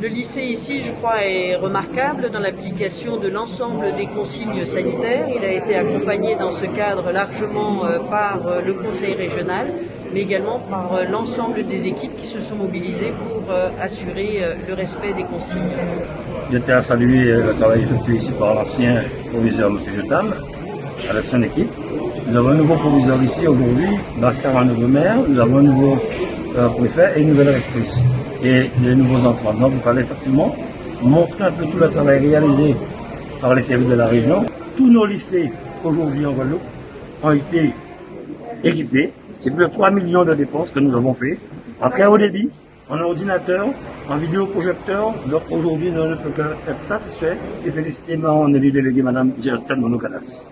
Le lycée ici, je crois, est remarquable dans l'application de l'ensemble des consignes sanitaires. Il a été accompagné dans ce cadre largement euh, par euh, le conseil régional, mais également par euh, l'ensemble des équipes qui se sont mobilisées pour assurer le respect des consignes. Je tiens à saluer le travail effectué ici par l'ancien proviseur M. Jetam, avec son équipe. Nous avons un nouveau proviseur ici aujourd'hui, Bastard, un nouveau maire, nous avons un nouveau préfet et une nouvelle rectrice et les nouveaux entrants. Donc il fallait effectivement montrer un peu tout le travail réalisé par les services de la région. Tous nos lycées aujourd'hui en Guadeloupe ont été équipés. C'est plus de 3 millions de dépenses que nous avons fait en très haut débit, en ordinateur, en vidéoprojecteur. Donc aujourd'hui, nous ne peut qu'être satisfaits et féliciter mon élu délégué, Mme Gersten Monocalas.